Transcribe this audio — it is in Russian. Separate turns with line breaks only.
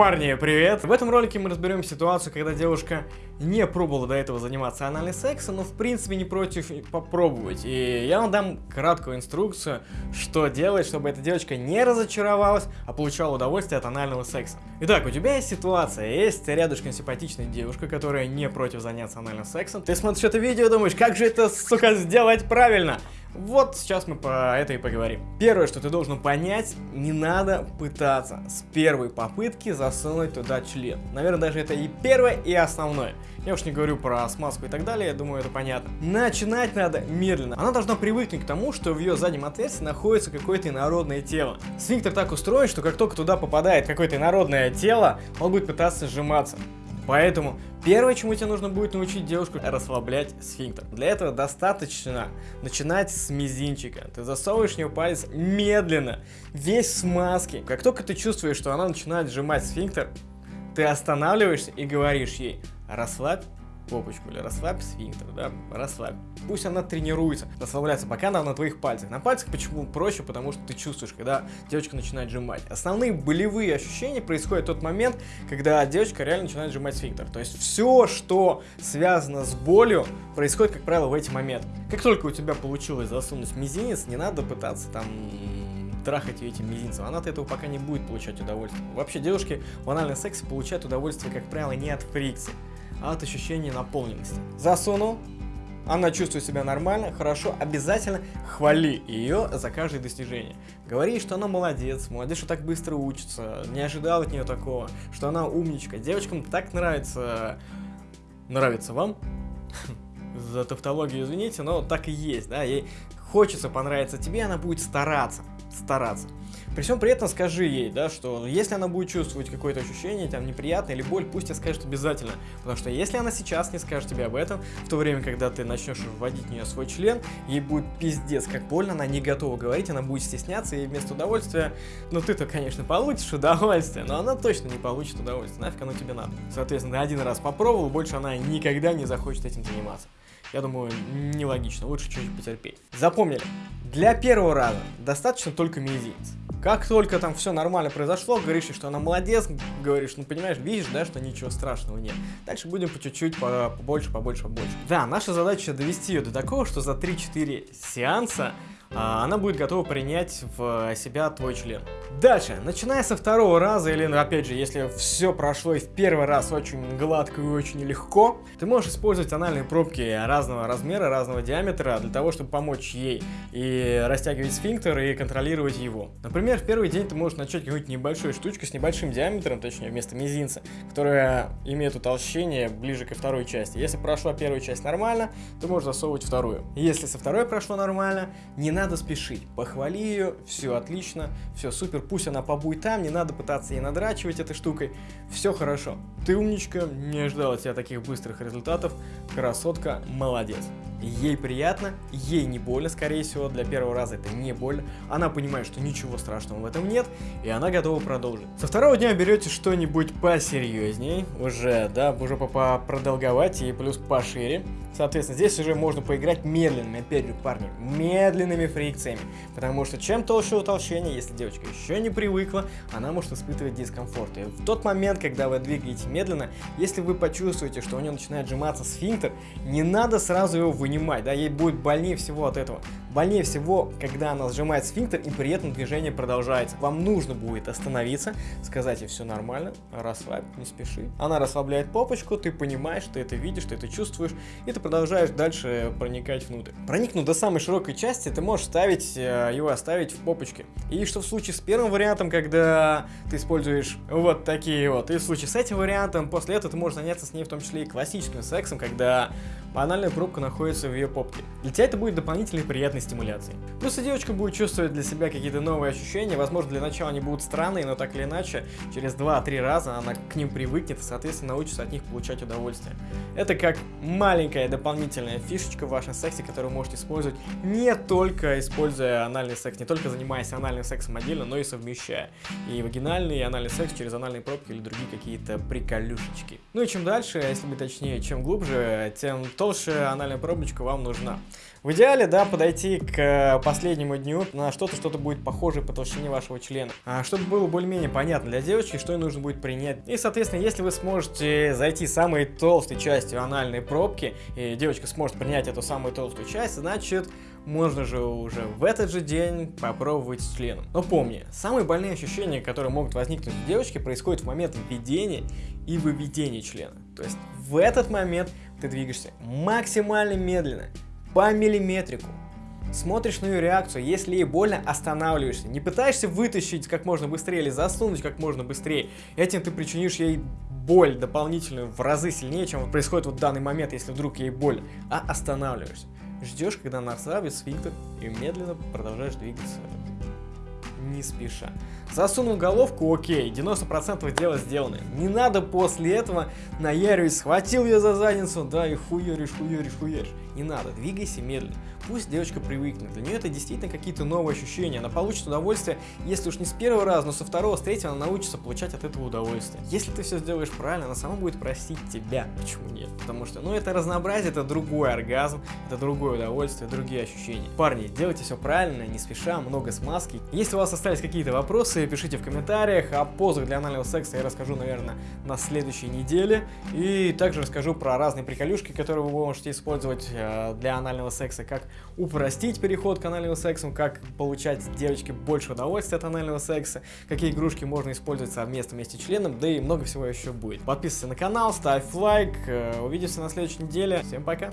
Парни, привет! В этом ролике мы разберем ситуацию, когда девушка не пробовала до этого заниматься анальным сексом, но в принципе не против попробовать. И я вам дам краткую инструкцию, что делать, чтобы эта девочка не разочаровалась, а получала удовольствие от анального секса. Итак, у тебя есть ситуация, есть рядышком симпатичная девушка, которая не против заняться анальным сексом. Ты смотришь это видео и думаешь, как же это, сука, сделать правильно? Вот сейчас мы по это и поговорим. Первое, что ты должен понять, не надо пытаться с первой попытки засунуть туда член. Наверное, даже это и первое, и основное. Я уж не говорю про смазку и так далее, я думаю, это понятно. Начинать надо медленно. Она должна привыкнуть к тому, что в ее заднем отверстии находится какое-то инородное тело. Сфинктер так устроен, что как только туда попадает какое-то инородное тело, он будет пытаться сжиматься. Поэтому первое, чему тебе нужно будет научить девушку, расслаблять сфинктер. Для этого достаточно начинать с мизинчика. Ты засовываешь в нее палец медленно, весь в смазке. Как только ты чувствуешь, что она начинает сжимать сфинктер, ты останавливаешься и говоришь ей, расслабь попочку или расслабь сфинктер, да, расслабь. Пусть она тренируется, расслабляется, пока она на твоих пальцах. На пальцах почему проще? Потому что ты чувствуешь, когда девочка начинает сжимать. Основные болевые ощущения происходят в тот момент, когда девочка реально начинает сжимать сфинктер. То есть все, что связано с болью, происходит, как правило, в эти моменты. Как только у тебя получилось засунуть мизинец, не надо пытаться там трахать ее этим мизинцем. Она от этого пока не будет получать удовольствие. Вообще девушки в анальном сексе получают удовольствие, как правило, не от фрикции, от ощущения наполненности. Засунул, она чувствует себя нормально, хорошо, обязательно хвали ее за каждое достижение. Говори, что она молодец, молодец, что так быстро учится, не ожидал от нее такого, что она умничка. Девочкам так нравится... Нравится вам? За тавтологию извините, но так и есть, да, ей хочется понравиться тебе, она будет стараться, стараться. При всем при этом скажи ей, да, что если она будет чувствовать какое-то ощущение, там, неприятное или боль, пусть тебе скажет обязательно. Потому что если она сейчас не скажет тебе об этом, в то время, когда ты начнешь вводить в нее свой член, ей будет пиздец как больно, она не готова говорить, она будет стесняться, и вместо удовольствия, ну ты-то, конечно, получишь удовольствие, но она точно не получит удовольствие, нафиг оно тебе надо. Соответственно, один раз попробовал, больше она никогда не захочет этим заниматься. Я думаю, нелогично, лучше чуть-чуть потерпеть. Запомнили, для первого раза достаточно только мизинец. Как только там все нормально произошло, говоришь, что она молодец, говоришь, ну понимаешь, видишь, да, что ничего страшного нет. Дальше будем по чуть-чуть, по побольше, побольше, побольше. Да, наша задача довести ее до такого, что за 3-4 сеанса она будет готова принять в себя твой член. Дальше, начиная со второго раза, или опять же, если все прошло и в первый раз очень гладко и очень легко, ты можешь использовать анальные пробки разного размера, разного диаметра, для того, чтобы помочь ей и растягивать сфинктер, и контролировать его. Например, в первый день ты можешь начать какую-нибудь небольшую штучку с небольшим диаметром, точнее, вместо мизинца, которая имеет утолщение ближе ко второй части. Если прошла первая часть нормально, ты можешь засовывать вторую. Если со второй прошло нормально, не надо спешить. Похвали ее, все отлично, все супер, пусть она побудет там, не надо пытаться ей надрачивать этой штукой. Все хорошо. Ты умничка, не ожидал от тебя таких быстрых результатов. Красотка, молодец. Ей приятно, ей не больно, скорее всего, для первого раза это не больно. Она понимает, что ничего страшного в этом нет, и она готова продолжить. Со второго дня берете что-нибудь посерьезней, уже, да, уже продолговать и плюс пошире. Соответственно, здесь уже можно поиграть медленными, опять же, парни, медленными фрикциями. Потому что чем толще утолщение, если девочка еще не привыкла, она может испытывать дискомфорт. И в тот момент, когда вы двигаете медленно, если вы почувствуете, что у нее начинает сжиматься сфинктер, не надо сразу его вынимать, да, ей будет больнее всего от этого. Больнее всего, когда она сжимает сфинктер и при этом движение продолжается. Вам нужно будет остановиться, сказать ей все нормально, расслабь, не спеши. Она расслабляет попочку, ты понимаешь, ты это видишь, ты это чувствуешь, и ты продолжаешь дальше проникать внутрь. Проникнув до самой широкой части, ты можешь ставить э, его оставить в попочке. И что в случае с первым вариантом, когда ты используешь вот такие вот, и в случае с этим вариантом, после этого ты можешь заняться с ней в том числе и классическим сексом, когда банальная пробка находится в ее попке. Для тебя это будет дополнительной приятной стимуляцией. И девочка будет чувствовать для себя какие-то новые ощущения, возможно для начала они будут странные, но так или иначе, через 2-3 раза она к ним привыкнет и соответственно научится от них получать удовольствие. Это как маленькая дополнительная фишечка в вашем сексе, которую можете использовать не только используя анальный секс, не только занимаясь анальным сексом отдельно, но и совмещая и вагинальный, и анальный секс через анальные пробки или другие какие-то приколюшечки. Ну и чем дальше, если быть точнее, чем глубже, тем толще анальная пробочка вам нужна. В идеале, да, подойти перейти к последнему дню на что-то, что-то будет похожее по толщине вашего члена. А, чтобы было более-менее понятно для девочки, что ей нужно будет принять. И, соответственно, если вы сможете зайти самой толстой частью анальной пробки, и девочка сможет принять эту самую толстую часть, значит, можно же уже в этот же день попробовать с членом. Но помни, самые больные ощущения, которые могут возникнуть у девочки, происходят в момент введения и выведения члена. То есть в этот момент ты двигаешься максимально медленно, по миллиметрику. Смотришь на ее реакцию, если ей больно, останавливаешься. Не пытаешься вытащить как можно быстрее или засунуть как можно быстрее. Этим ты причинишь ей боль дополнительную в разы сильнее, чем происходит вот в данный момент, если вдруг ей больно. А останавливаешься. Ждешь, когда она расслабит сфинктер и медленно продолжаешь двигаться не спеша. Засунул головку, окей, 90% дела сделано. Не надо после этого наяривать, схватил ее за задницу, да, и хуеришь, хуеришь, хуеришь. Не надо, двигайся медленно. Пусть девочка привыкнет. Для нее это действительно какие-то новые ощущения. Она получит удовольствие, если уж не с первого раза, но со второго, с третьего она научится получать от этого удовольствие. Если ты все сделаешь правильно, она сама будет просить тебя. Почему нет? Потому что, ну, это разнообразие, это другой оргазм, это другое удовольствие, другие ощущения. Парни, делайте все правильно, не спеша, много смазки. Если у вас остались какие-то вопросы, пишите в комментариях. О позах для анального секса я расскажу, наверное, на следующей неделе. И также расскажу про разные приколюшки, которые вы можете использовать э, для анального секса, как упростить переход к анальному сексу, как получать девочке больше удовольствия от анального секса, какие игрушки можно использовать совместно вместе с членом, да и много всего еще будет. Подписывайся на канал, ставь лайк, э, увидимся на следующей неделе. Всем пока!